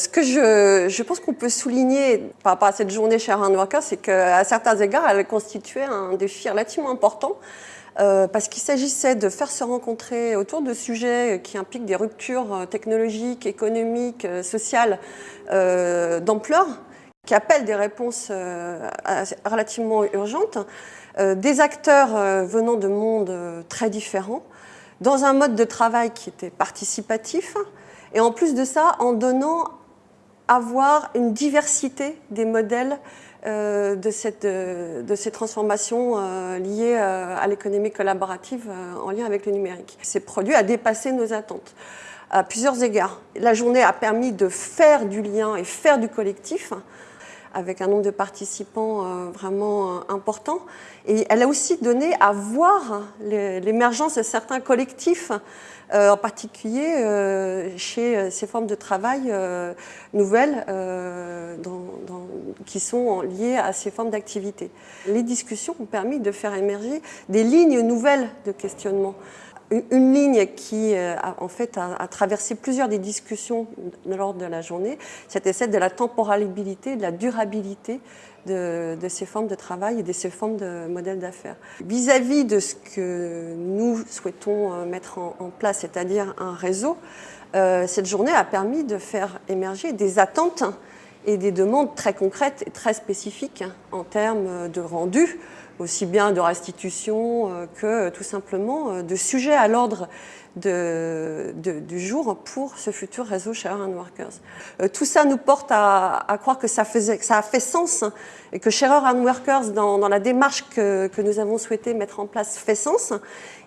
Ce que je, pense qu'on peut souligner par rapport à cette journée Iron Worker, c'est qu'à certains égards, elle constituait un défi relativement important euh, parce qu'il s'agissait de faire se rencontrer autour de sujets qui impliquent des ruptures technologiques, économiques, euh, sociales euh, d'ampleur, qui appellent des réponses relativement urgentes, des acteurs venant de mondes très différents, dans un mode de travail qui était participatif, et en plus de ça, en donnant à voir une diversité des modèles euh, de, cette, de, ces transformations euh, liées euh, à l'économie collaborative en lien avec le numérique. Ces produits a dépassé nos attentes à plusieurs égards. La journée a permis de faire du lien et faire du collectif avec un nombre de participants vraiment important. Et elle a aussi donné à voir l'émergence de certains collectifs euh, en particulier euh, chez euh, ces formes de travail nouvelles qui sont liées à ces formes d'activité. Les discussions ont permis de faire émerger des lignes nouvelles de questionnement une ligne qui, a, en fait, a, traversé plusieurs des discussions lors de la journée, c'était celle de la temporalité, de la durabilité de, ces formes de travail et de ces formes de modèles d'affaires. Vis-à-vis de ce que nous souhaitons euh, mettre en, place, c'est-à-dire un réseau, euh, cette journée a permis de faire émerger des attentes et des demandes très concrètes et très spécifiques en termes de rendu, aussi bien de restitution euh, que tout simplement de sujets à l'ordre du jour pour ce futur réseau Share and Workers. Euh, tout ça nous porte à, croire que ça, a fait sens et que Sharer and Workers, dans, la démarche que, nous avons souhaité mettre en place, fait sens.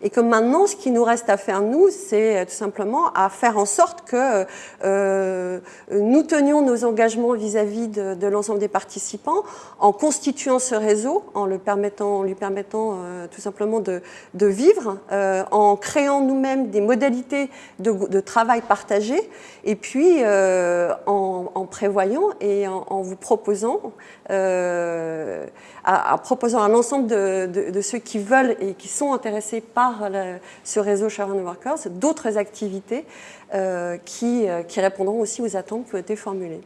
Et que maintenant, ce qui nous reste à faire, nous, c'est tout simplement à faire en sorte que euh, nous tenions nos engagements vis-à-vis de, de l'ensemble des participants en constituant ce réseau, en, lui permettant euh, tout simplement de, vivre, euh, en créant nous-mêmes des modalités de, travail partagé et puis euh, en, prévoyant et en, vous proposant, à, proposant à l'ensemble de, ceux qui veulent et qui sont intéressés par ce réseau Sharon Workers d'autres activités qui répondront aussi aux attentes qui ont été formulées.